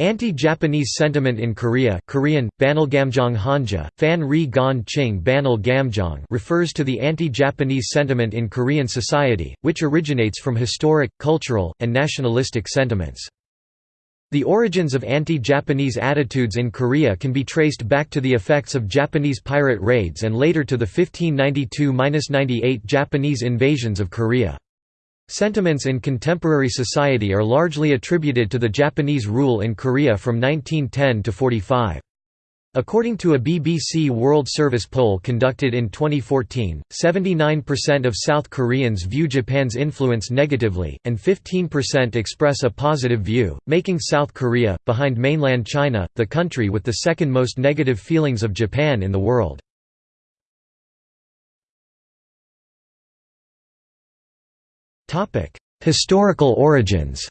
Anti-Japanese sentiment in Korea Korean, Hanja, Fan Ri Gon Ching Banal refers to the anti-Japanese sentiment in Korean society, which originates from historic, cultural, and nationalistic sentiments. The origins of anti-Japanese attitudes in Korea can be traced back to the effects of Japanese pirate raids and later to the 1592–98 Japanese invasions of Korea. Sentiments in contemporary society are largely attributed to the Japanese rule in Korea from 1910 to 45. According to a BBC World Service poll conducted in 2014, 79% of South Koreans view Japan's influence negatively, and 15% express a positive view, making South Korea, behind mainland China, the country with the second most negative feelings of Japan in the world. Historical origins.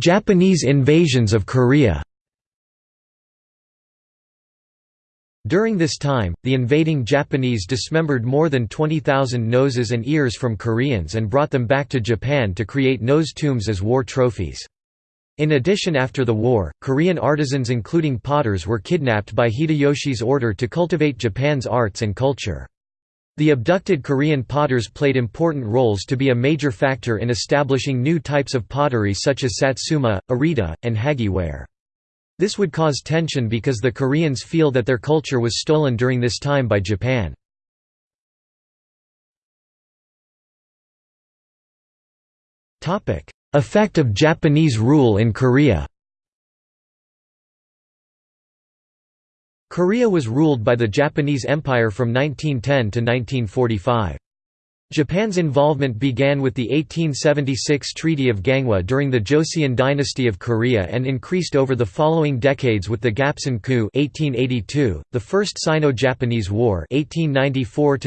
Japanese invasions of Korea. During this time, the invading Japanese dismembered more than 20,000 noses and ears from Koreans and brought them back to Japan to create nose tombs as war trophies. In addition after the war, Korean artisans including potters were kidnapped by Hideyoshi's order to cultivate Japan's arts and culture. The abducted Korean potters played important roles to be a major factor in establishing new types of pottery such as satsuma, arita, and hagiware. This would cause tension because the Koreans feel that their culture was stolen during this time by Japan. Effect of Japanese rule in Korea Korea was ruled by the Japanese Empire from 1910 to 1945. Japan's involvement began with the 1876 Treaty of Ganghwa during the Joseon dynasty of Korea and increased over the following decades with the Gapsin coup 1882, the First Sino-Japanese War 1894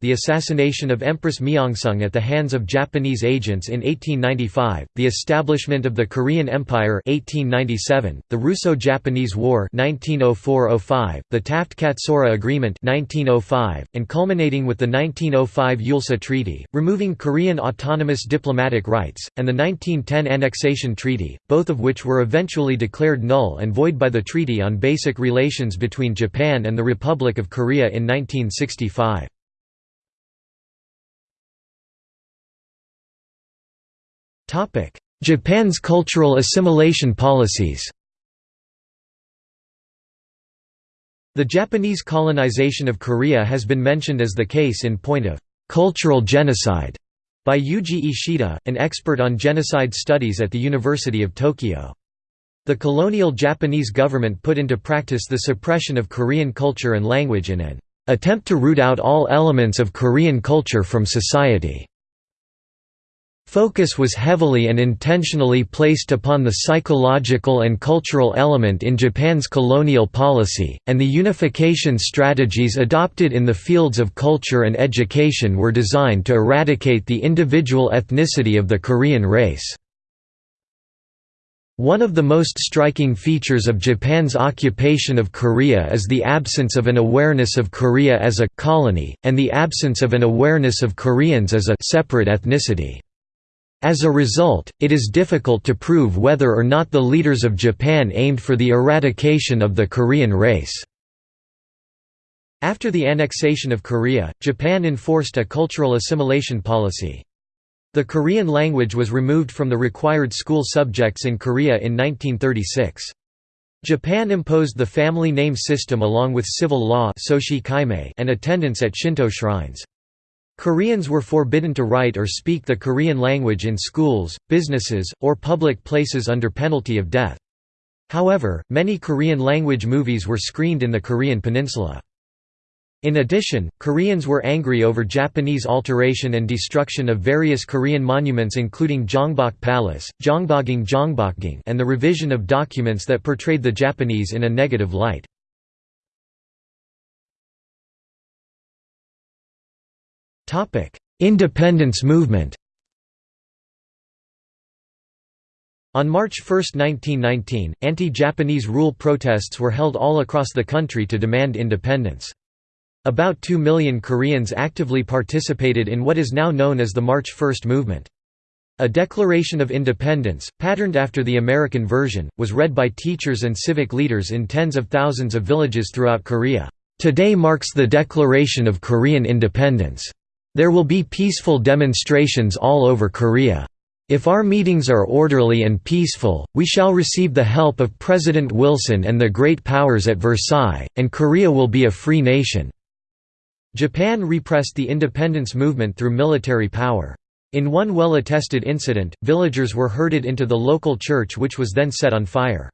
the assassination of Empress Myeongseong at the hands of Japanese agents in 1895, the establishment of the Korean Empire 1897, the Russo-Japanese War 1904–05, the Taft-Katsura Agreement 1905, and culminating with the 1905 Eulsa Treaty, removing Korean autonomous diplomatic rights, and the 1910 Annexation Treaty, both of which were eventually declared null and void by the Treaty on Basic Relations between Japan and the Republic of Korea in 1965. Japan's cultural assimilation policies The Japanese colonization of Korea has been mentioned as the case in point of Cultural Genocide by Yuji Ishida, an expert on genocide studies at the University of Tokyo. The colonial Japanese government put into practice the suppression of Korean culture and language in an attempt to root out all elements of Korean culture from society. Focus was heavily and intentionally placed upon the psychological and cultural element in Japan's colonial policy, and the unification strategies adopted in the fields of culture and education were designed to eradicate the individual ethnicity of the Korean race. One of the most striking features of Japan's occupation of Korea is the absence of an awareness of Korea as a colony, and the absence of an awareness of Koreans as a separate ethnicity. As a result, it is difficult to prove whether or not the leaders of Japan aimed for the eradication of the Korean race. After the annexation of Korea, Japan enforced a cultural assimilation policy. The Korean language was removed from the required school subjects in Korea in 1936. Japan imposed the family name system along with civil law and attendance at Shinto shrines. Koreans were forbidden to write or speak the Korean language in schools, businesses, or public places under penalty of death. However, many Korean language movies were screened in the Korean peninsula. In addition, Koreans were angry over Japanese alteration and destruction of various Korean monuments including Gyeongbok Palace, Gyeongbokgung and the revision of documents that portrayed the Japanese in a negative light. Independence movement On March 1, 1919, anti-Japanese rule protests were held all across the country to demand independence. About 2 million Koreans actively participated in what is now known as the March First movement. A Declaration of Independence, patterned after the American version, was read by teachers and civic leaders in tens of thousands of villages throughout Korea. Today marks the declaration of Korean independence. There will be peaceful demonstrations all over Korea. If our meetings are orderly and peaceful, we shall receive the help of President Wilson and the great powers at Versailles, and Korea will be a free nation." Japan repressed the independence movement through military power. In one well-attested incident, villagers were herded into the local church which was then set on fire.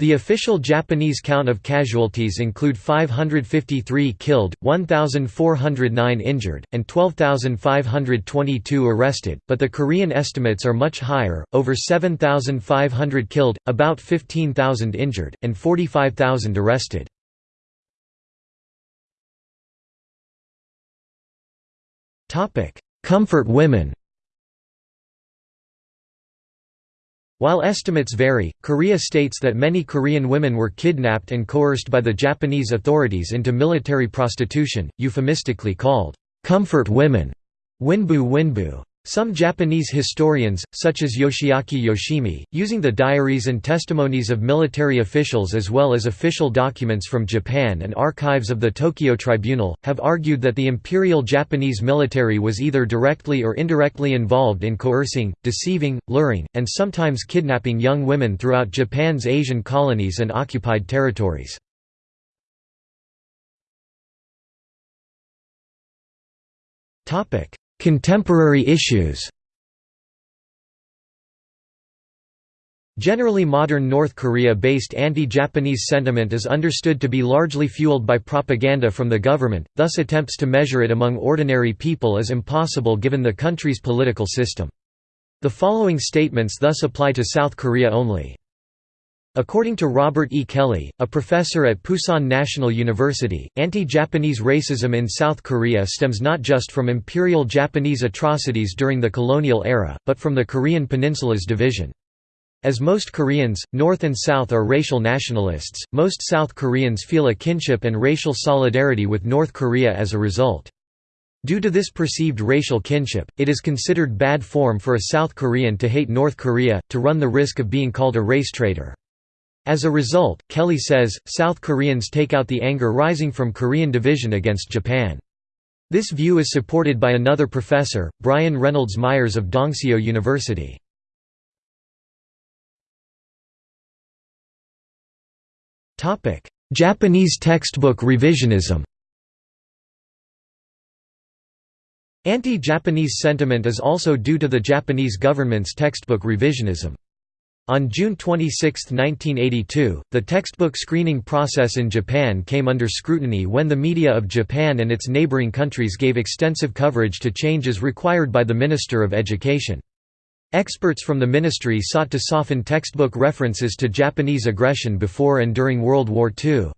The official Japanese count of casualties include 553 killed, 1,409 injured, and 12,522 arrested, but the Korean estimates are much higher, over 7,500 killed, about 15,000 injured, and 45,000 arrested. Comfort women While estimates vary, Korea states that many Korean women were kidnapped and coerced by the Japanese authorities into military prostitution, euphemistically called, "'comfort women' winbu winbu. Some Japanese historians, such as Yoshiaki Yoshimi, using the diaries and testimonies of military officials as well as official documents from Japan and archives of the Tokyo Tribunal, have argued that the Imperial Japanese military was either directly or indirectly involved in coercing, deceiving, luring, and sometimes kidnapping young women throughout Japan's Asian colonies and occupied territories. Contemporary issues Generally modern North Korea-based anti-Japanese sentiment is understood to be largely fueled by propaganda from the government, thus attempts to measure it among ordinary people is impossible given the country's political system. The following statements thus apply to South Korea only. According to Robert E. Kelly, a professor at Pusan National University, anti-Japanese racism in South Korea stems not just from imperial Japanese atrocities during the colonial era, but from the Korean peninsula's division. As most Koreans, North and South are racial nationalists, most South Koreans feel a kinship and racial solidarity with North Korea as a result. Due to this perceived racial kinship, it is considered bad form for a South Korean to hate North Korea, to run the risk of being called a race traitor. As a result, Kelly says, South Koreans take out the anger rising from Korean division against Japan. This view is supported by another professor, Brian Reynolds Myers of Dongseo University. Japanese textbook revisionism Anti-Japanese sentiment is also due to the Japanese government's textbook revisionism. On June 26, 1982, the textbook screening process in Japan came under scrutiny when the media of Japan and its neighboring countries gave extensive coverage to changes required by the Minister of Education. Experts from the ministry sought to soften textbook references to Japanese aggression before and during World War II.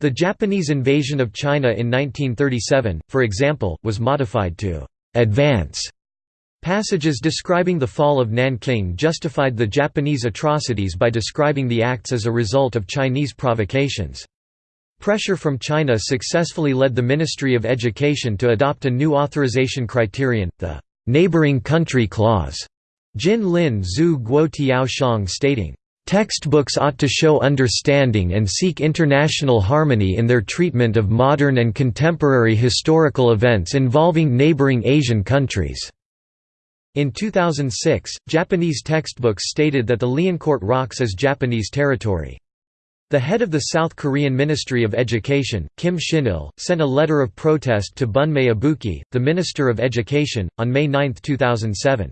The Japanese invasion of China in 1937, for example, was modified to «advance» Passages describing the fall of Nanking justified the Japanese atrocities by describing the acts as a result of Chinese provocations. Pressure from China successfully led the Ministry of Education to adopt a new authorization criterion, the «neighboring country clause», Jin Lin Zhu Guo Tiao Shang stating, Textbooks ought to show understanding and seek international harmony in their treatment of modern and contemporary historical events involving neighboring Asian countries. In 2006, Japanese textbooks stated that the Liancourt Rocks is Japanese territory. The head of the South Korean Ministry of Education, Kim Shin-il, sent a letter of protest to Bunmei Ibuki, the Minister of Education, on May 9, 2007.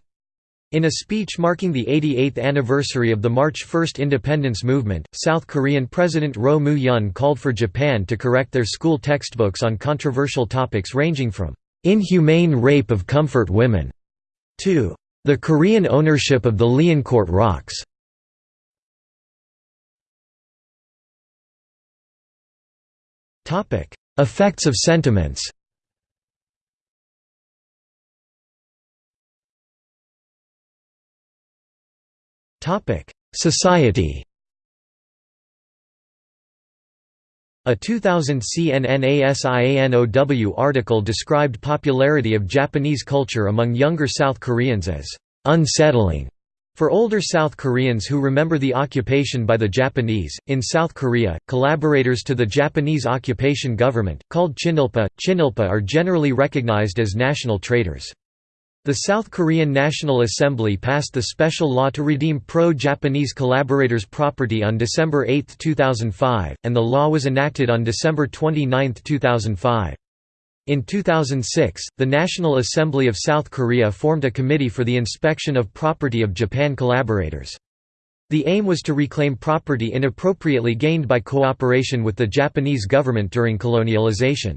In a speech marking the 88th anniversary of the March 1 independence movement, South Korean President Roh Moo-hyun called for Japan to correct their school textbooks on controversial topics ranging from inhumane rape of comfort women 2. The Korean ownership of the Liancourt rocks. Effects of sentiments. Society A 2000 CNNASIANOW article described popularity of Japanese culture among younger South Koreans as unsettling. For older South Koreans who remember the occupation by the Japanese, in South Korea, collaborators to the Japanese occupation government, called Chinilpa, Chinilpa are generally recognized as national traitors. The South Korean National Assembly passed the special law to redeem pro-Japanese collaborators' property on December 8, 2005, and the law was enacted on December 29, 2005. In 2006, the National Assembly of South Korea formed a committee for the inspection of property of Japan collaborators. The aim was to reclaim property inappropriately gained by cooperation with the Japanese government during colonialization.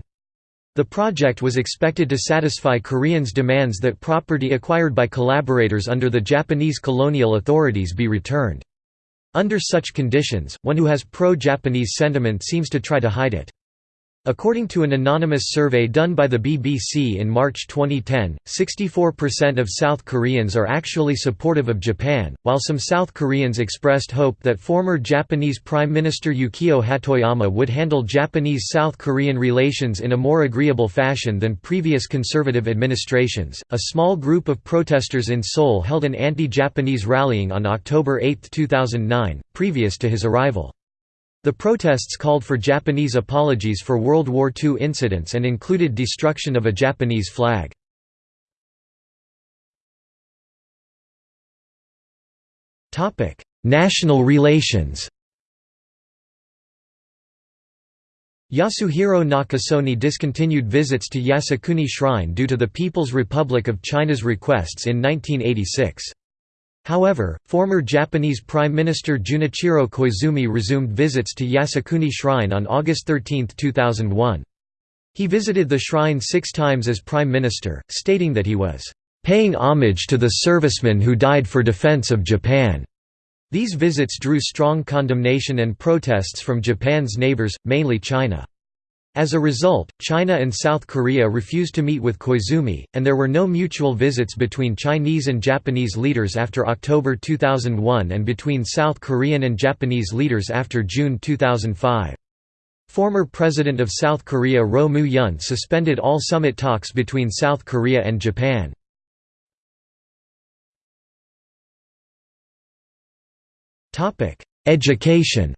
The project was expected to satisfy Koreans' demands that property acquired by collaborators under the Japanese colonial authorities be returned. Under such conditions, one who has pro-Japanese sentiment seems to try to hide it. According to an anonymous survey done by the BBC in March 2010, 64% of South Koreans are actually supportive of Japan, while some South Koreans expressed hope that former Japanese Prime Minister Yukio Hatoyama would handle Japanese-South Korean relations in a more agreeable fashion than previous conservative administrations. A small group of protesters in Seoul held an anti-Japanese rallying on October 8, 2009, previous to his arrival. The protests called for Japanese apologies for World War II incidents and included destruction of a Japanese flag. National relations Yasuhiro Nakasone discontinued visits to Yasukuni Shrine due to the People's Republic of China's requests in 1986. However, former Japanese Prime Minister Junichiro Koizumi resumed visits to Yasukuni Shrine on August 13, 2001. He visited the shrine six times as Prime Minister, stating that he was "...paying homage to the servicemen who died for defense of Japan." These visits drew strong condemnation and protests from Japan's neighbors, mainly China. As a result, China and South Korea refused to meet with Koizumi, and there were no mutual visits between Chinese and Japanese leaders after October 2001 and between South Korean and Japanese leaders after June 2005. Former President of South Korea Roh Moo-hyun suspended all summit talks between South Korea and Japan. Education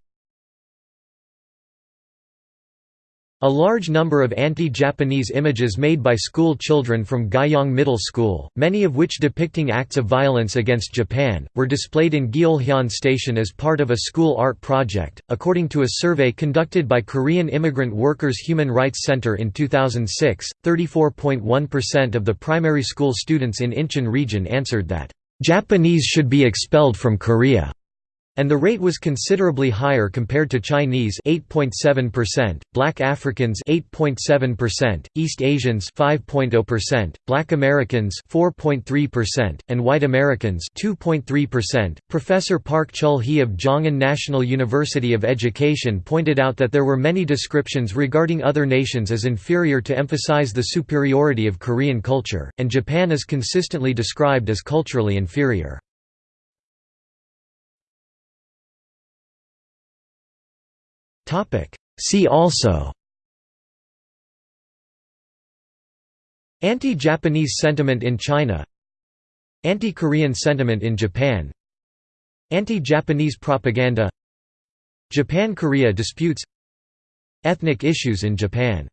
A large number of anti-Japanese images made by school children from Guyong Middle School, many of which depicting acts of violence against Japan, were displayed in Gyeolhyeon Station as part of a school art project. According to a survey conducted by Korean Immigrant Workers Human Rights Center in 2006, 34.1% of the primary school students in Incheon region answered that Japanese should be expelled from Korea. And the rate was considerably higher compared to Chinese 8.7%, Black Africans 8.7%, East Asians 5.0%, Black Americans 4.3%, and White Americans 2.3%. Professor Park Chul-hee of Gyeongin National University of Education pointed out that there were many descriptions regarding other nations as inferior to emphasize the superiority of Korean culture, and Japan is consistently described as culturally inferior. See also Anti-Japanese sentiment in China Anti-Korean sentiment in Japan Anti-Japanese propaganda Japan–Korea disputes Ethnic issues in Japan